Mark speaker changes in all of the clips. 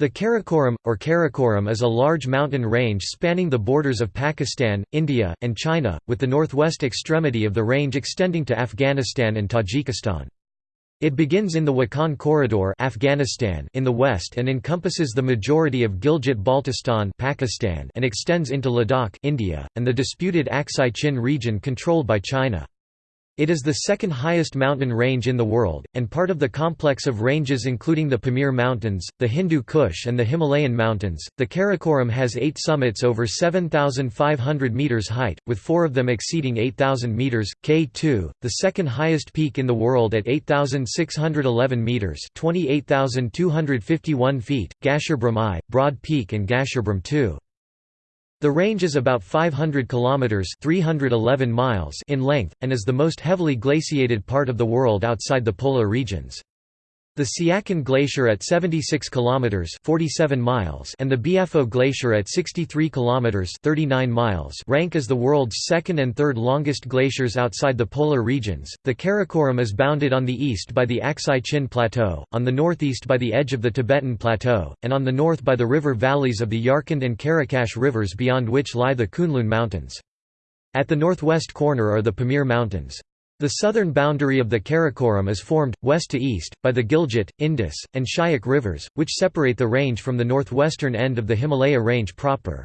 Speaker 1: The Karakoram, or Karakoram is a large mountain range spanning the borders of Pakistan, India, and China, with the northwest extremity of the range extending to Afghanistan and Tajikistan. It begins in the Wakhan Corridor Afghanistan in the west and encompasses the majority of Gilgit-Baltistan Pakistan and extends into Ladakh India, and the disputed Aksai Chin region controlled by China. It is the second highest mountain range in the world, and part of the complex of ranges including the Pamir Mountains, the Hindu Kush and the Himalayan Mountains. The Karakoram has eight summits over 7,500 metres height, with four of them exceeding 8,000 metres. K2, the second highest peak in the world at 8,611 metres 28,251 feet, Gasherbrum I, Broad Peak and Gasherbrum II. The range is about 500 kilometers (311 miles) in length and is the most heavily glaciated part of the world outside the polar regions. The Siachen Glacier at 76 kilometers (47 miles) and the Biafo Glacier at 63 kilometers (39 miles) rank as the world's second and third longest glaciers outside the polar regions. The Karakoram is bounded on the east by the Aksai Chin Plateau, on the northeast by the edge of the Tibetan Plateau, and on the north by the river valleys of the Yarkand and Karakash rivers beyond which lie the Kunlun Mountains. At the northwest corner are the Pamir Mountains. The southern boundary of the Karakoram is formed, west to east, by the Gilgit, Indus, and Shyok rivers, which separate the range from the northwestern end of the Himalaya range proper.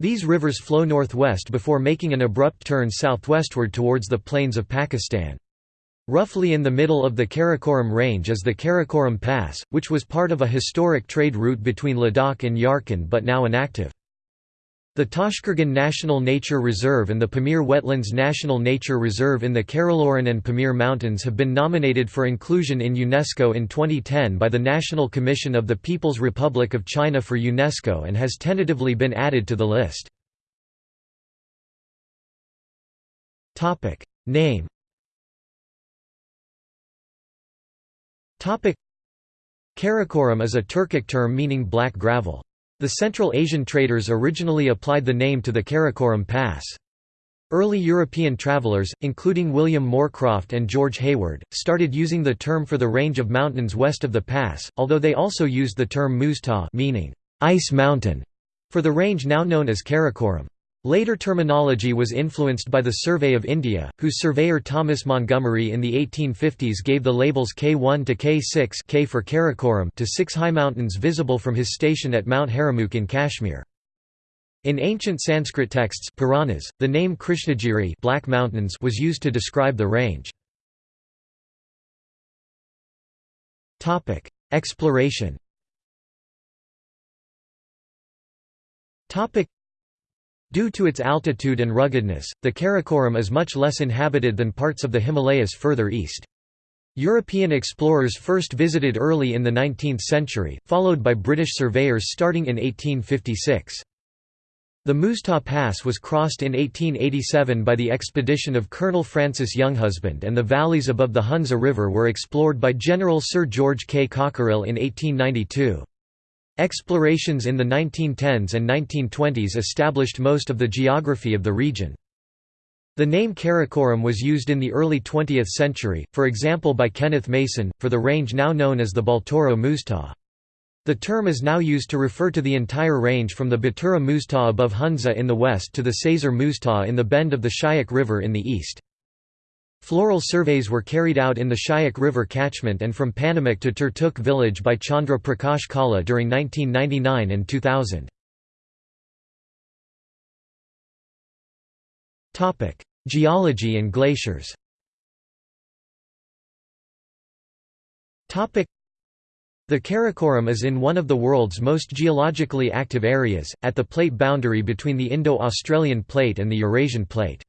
Speaker 1: These rivers flow northwest before making an abrupt turn southwestward towards the plains of Pakistan. Roughly in the middle of the Karakoram range is the Karakoram Pass, which was part of a historic trade route between Ladakh and Yarkand but now inactive. The Tashqurgan National Nature Reserve and the Pamir Wetlands National Nature Reserve in the Karakoram and Pamir Mountains have been nominated for inclusion in UNESCO in 2010 by the National Commission of the People's Republic of China for UNESCO and has tentatively been added to the list. Name Karakoram is a Turkic term meaning black gravel. The Central Asian traders originally applied the name to the Karakoram Pass. Early European travelers, including William Moorcroft and George Hayward, started using the term for the range of mountains west of the pass, although they also used the term Muztagh meaning ice mountain for the range now known as Karakoram. Later terminology was influenced by the Survey of India, whose surveyor Thomas Montgomerie in the 1850s gave the labels K1 to K6 K for Karakoram to six high mountains visible from his station at Mount Haramukh in Kashmir. In ancient Sanskrit texts Puranas, the name Krishnagiri Black Mountains was used to describe the range. Exploration Due to its altitude and ruggedness, the Karakoram is much less inhabited than parts of the Himalayas further east. European explorers first visited early in the 19th century, followed by British surveyors starting in 1856. The Muztagh Pass was crossed in 1887 by the expedition of Colonel Francis Younghusband and the valleys above the Hunza River were explored by General Sir George K. Cockerill in 1892. Explorations in the 1910s and 1920s established most of the geography of the region. The name Karakoram was used in the early 20th century, for example by Kenneth Mason, for the range now known as the Baltoro Muztagh. The term is now used to refer to the entire range from the Batura Muztagh above Hunza in the west to the Saser Muztagh in the bend of the Shyok River in the east. Floral surveys were carried out in the Shyok River catchment and from Panamik to Turtuk village by Chandra Prakash Kala during 1999 and 2000. Geology and glaciers the Karakoram is in one of the world's most geologically active areas, at the plate boundary between the Indo-Australian Plate and the Eurasian Plate.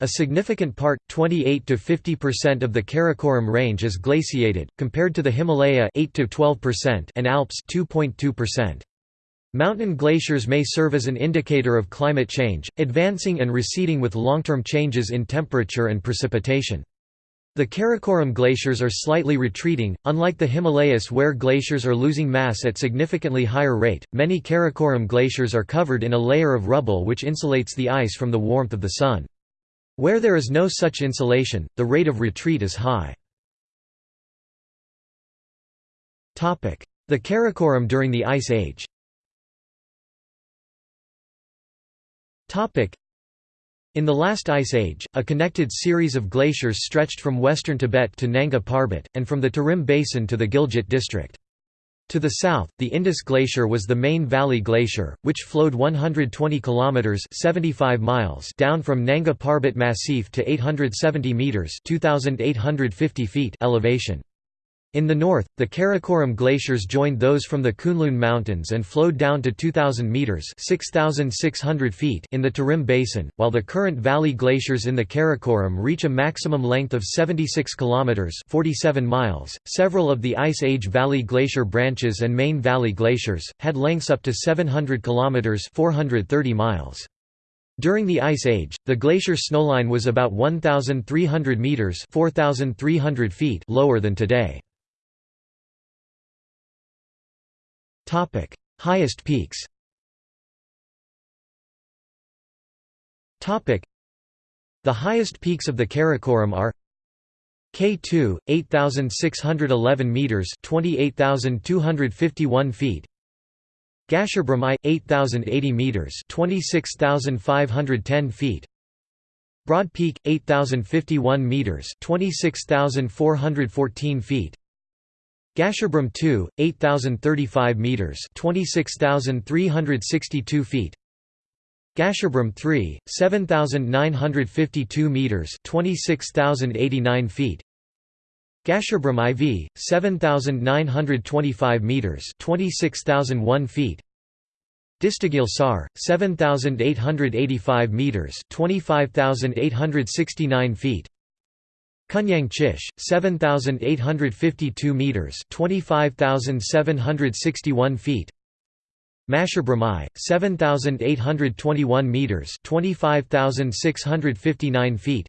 Speaker 1: A significant part, 28 to 50% of the Karakoram range is glaciated, compared to the Himalaya 8 to 12% and Alps 2.2%. Mountain glaciers may serve as an indicator of climate change, advancing and receding with long-term changes in temperature and precipitation. The Karakoram glaciers are slightly retreating, unlike the Himalayas where glaciers are losing mass at significantly higher rate. Many Karakoram glaciers are covered in a layer of rubble which insulates the ice from the warmth of the sun. Where there is no such insulation, the rate of retreat is high. The Karakoram during the Ice Age In the last ice age, a connected series of glaciers stretched from western Tibet to Nanga Parbat, and from the Tarim Basin to the Gilgit district. To the south, the Indus Glacier was the main valley glacier, which flowed 120 kilometers (75 miles) down from Nanga Parbat Massif to 870 meters (2850 feet) elevation. In the north, the Karakoram glaciers joined those from the Kunlun Mountains and flowed down to 2,000 metres feet in the Tarim Basin, while the current valley glaciers in the Karakoram reach a maximum length of 76 kilometres 47 miles. .Several of the Ice Age Valley Glacier branches and main valley glaciers, had lengths up to 700 kilometres 430 miles. During the Ice Age, the glacier snowline was about 1,300 metres 4,300 feet lower than today. Topic: Highest peaks. Topic: The highest peaks of the Karakoram are K2, 8611 meters, 28251 feet. Gasherbrum I, 8080 meters, 26510 feet. Broad Peak, 8051 meters, 26414 feet. Gasherbrum 2, 8035 meters, 26362 feet. Gasherbrum 3, 7952 meters, 26089 feet. Gasherbrum IV, 7925 meters, 26001 feet. Distaghil Sar, 7885 meters, 25869 feet. Kunyang Chish, 7,852 metres 25,761 feet. Masherbrum 7,821 metres 25,659 feet.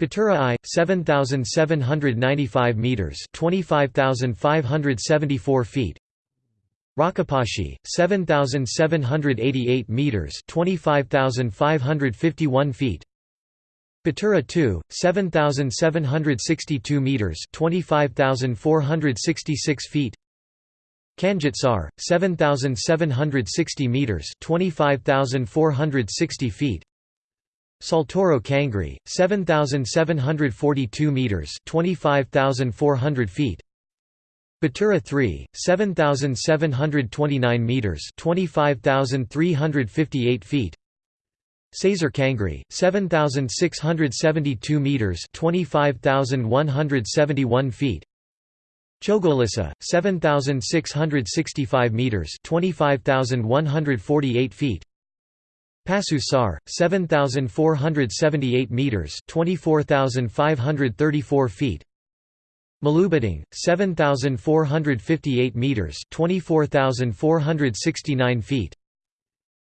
Speaker 1: Batura I, 7,795 metres 25,574 feet. Rakaposhi, 7,788 metres 25,551 feet Batura 2, 7,762 metres 25,466 feet. Kanjut Sar, 7,760 metres 25,460 feet. Saltoro Kangri, 7,742 metres 25,400 feet. Batura 3, 7,729 metres 25,358 feet Saser Kangri, 7,672 metres 25,171 feet. Chogolisa, 7,665 metres 25,148 feet. Pasu Sar, 7,478 metres 24,534 feet. Malubiting, 7,458 metres 24,469 feet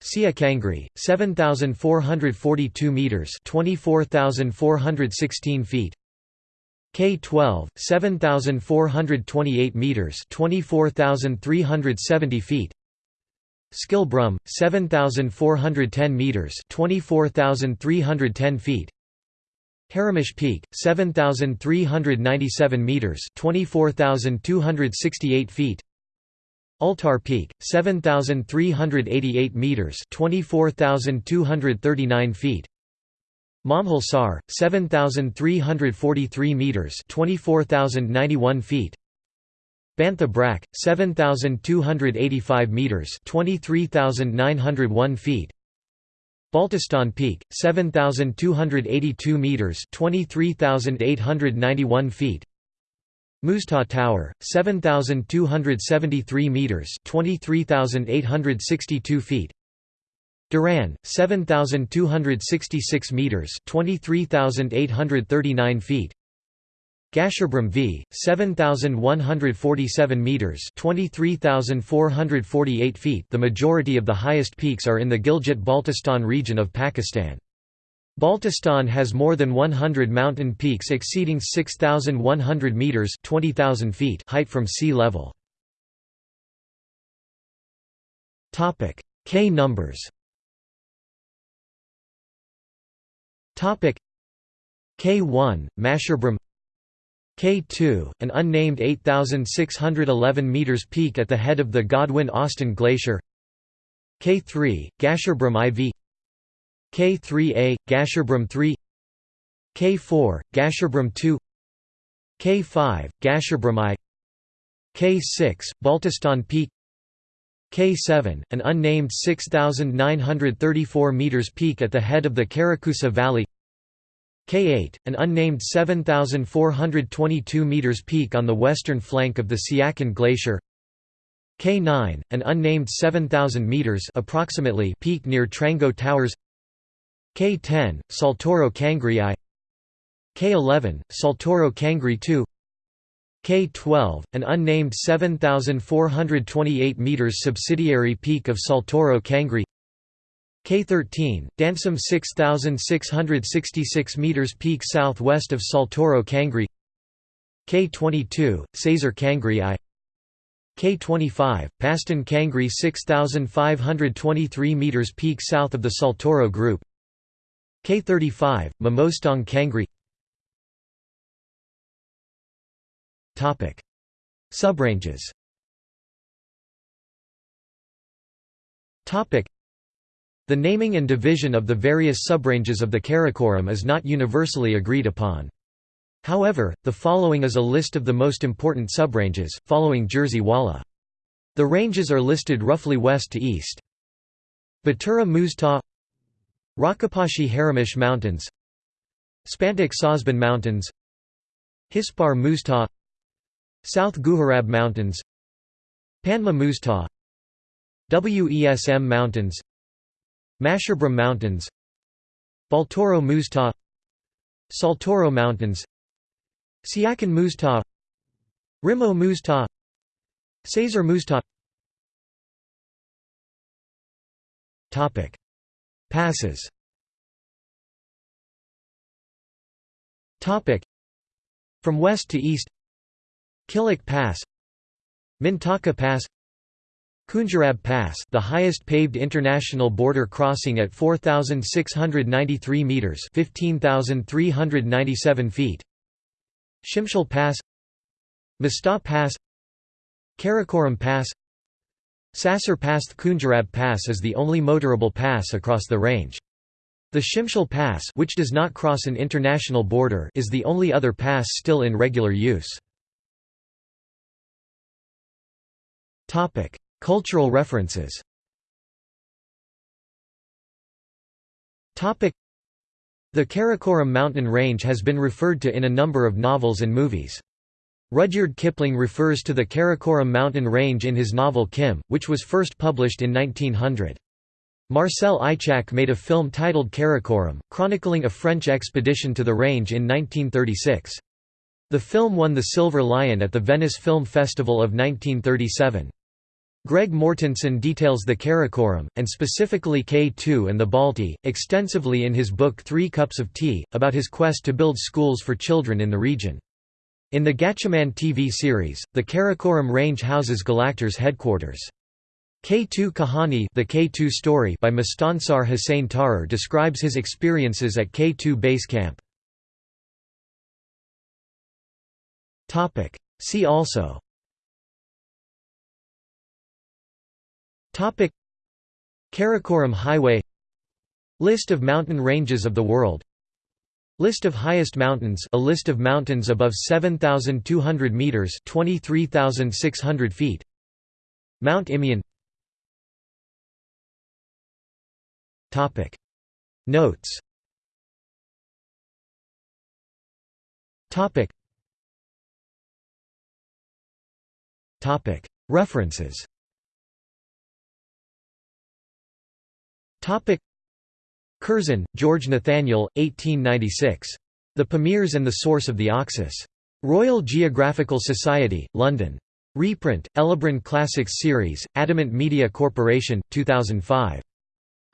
Speaker 1: Sia Kangri, 7,442 metres 24,416 feet. K12, 7,428 metres 24,370 feet. Skilbrum, 7,410 metres 24,310 feet. Haramosh Peak, 7,397 metres 24,268 feet Altar Peak, 7,388 metres 24,239 feet. Momhil Sar, 7,343 metres 24,091 feet. Baintha Brakk, 7,285 metres 23,901 feet. Baltistan Peak, 7,282 metres 23,891 feet Muztagh Tower, 7,273 metres (23,862 feet). Diran, 7,266 metres (23,839 feet). Gasherbrum V, 7,147 metres (23,448 feet). The majority of the highest peaks are in the Gilgit-Baltistan region of Pakistan. Baltistan has more than 100 mountain peaks exceeding 6,100 metres 20,000 feet height from sea level. K numbers. K1, Masherbrum K2, an unnamed 8,611 meters peak at the head of the Godwin-Austen Glacier. K3, Gasherbrum IV K3A, Gasherbrum 3 K4, Gasherbrum 2 K5, Gasherbrum I K6, Baltistan Peak K7, an unnamed 6,934 meters peak at the head of the Karakusa Valley K8, an unnamed 7,422 meters peak on the western flank of the Siachen Glacier K9, an unnamed 7,000 meters approximately peak near Trango Towers K10, Saltoro Kangri I. K11, Saltoro Kangri II K12, an unnamed 7,428 meters subsidiary peak of Saltoro Kangri K13, Dansum 6,666 meters peak southwest of Saltoro Kangri K22, Saser Kangri I. K25, Paston Kangri 6,523 meters peak south of the Saltoro Group K35, Mamostong Kangri Subranges The naming and division of the various subranges of the Karakoram is not universally agreed upon. However, the following is a list of the most important subranges, following Jerzy Wala. The ranges are listed roughly west to east. Batura Muztagh Rakaposhi Haramosh Mountains Spantik Sosbun Mountains Hispar Muztagh South Guharab Mountains Panmah Muztagh Wesm Mountains Masherbrum Mountains Baltoro Muztagh Saltoro Mountains Siachen Muztagh Rimo Muztagh Saser Muztagh Passes. From west to east. Kilik Pass. Mintaka Pass. Khunjerab Pass the highest paved international border crossing at 4,693 metres 15,397 feet. Shimshal Pass. Mista Pass. Karakoram Pass Sasser Pass Khunjerab Pass is the only motorable pass across the range. The Shimshal Pass which does not cross an international border is the only other pass still in regular use. Cultural references The Karakoram mountain range has been referred to in a number of novels and movies. Rudyard Kipling refers to the Karakoram mountain range in his novel Kim, which was first published in 1900. Marcel Ichac made a film titled Karakoram, chronicling a French expedition to the range in 1936. The film won the Silver Lion at the Venice Film Festival of 1937. Greg Mortenson details the Karakoram, and specifically K2 and the Balti, extensively in his book Three Cups of Tea, about his quest to build schools for children in the region. In the Gatchaman TV series, the Karakoram range houses Galactor's headquarters. K2 Kahani the K2 story by Mustansar Hussain Tarar describes his experiences at K2 base camp. See also. Karakoram Highway. List of mountain ranges of the world List of highest mountains a list of mountains above 7,200 metres 23,600 feet. Mount Imeon Notes. References Curzon, George Nathaniel, 1896. The Pamirs and the Source of the Oxus. Royal Geographical Society, London. Reprint, Elibron Classics Series, Adamant Media Corporation, 2005.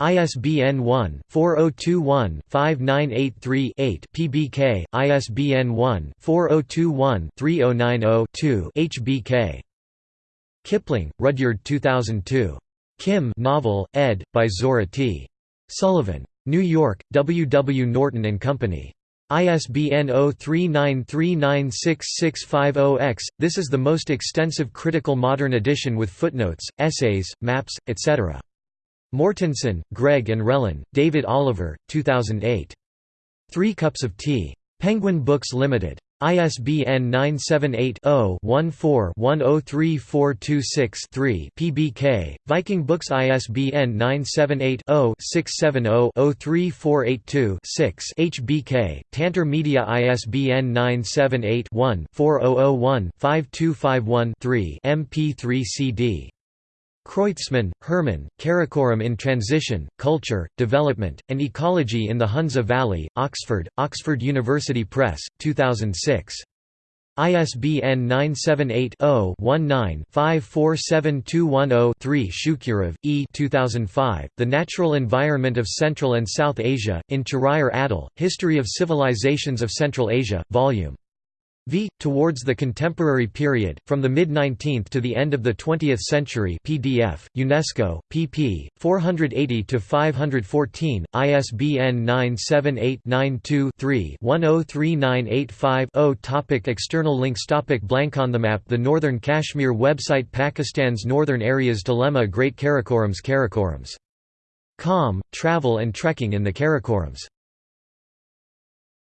Speaker 1: ISBN 1-4021-5983-8 PBK, ISBN 1-4021-3090-2 HBK. Kipling, Rudyard 2002. Kim novel, ed. by Zohreh T. Sullivan. New York, W. W. Norton Company. ISBN 0393966650-X. This is the most extensive critical modern edition with footnotes, essays, maps, etc. Mortenson, Greg and Relin, David Oliver, 2008. Three Cups of Tea. Penguin Books Limited. ISBN 978-0-14-103426-3 PBK, Viking Books ISBN 978-0-670-03482-6 HBK, Tantor Media ISBN 978-1-4001-5251-3 MP3 CD Kreutzmann, Hermann, Karakoram in Transition, Culture, Development, and Ecology in the Hunza Valley, Oxford, Oxford University Press, 2006. ISBN 978-0-19-547210-3 Shukurov, E. 2005, The Natural Environment of Central and South Asia, in Chahryar Adle, History of Civilizations of Central Asia, Vol. V. Towards the Contemporary Period, From the Mid-19th to the End of the Twentieth Century PDF, UNESCO, pp. 480–514, ISBN 978-92-3-103985-0 Topic External links Topic Blank on the map The Northern Kashmir website Pakistan's Northern Areas Dilemma Great Karakorams Karakorams. Com, travel and trekking in the Karakorams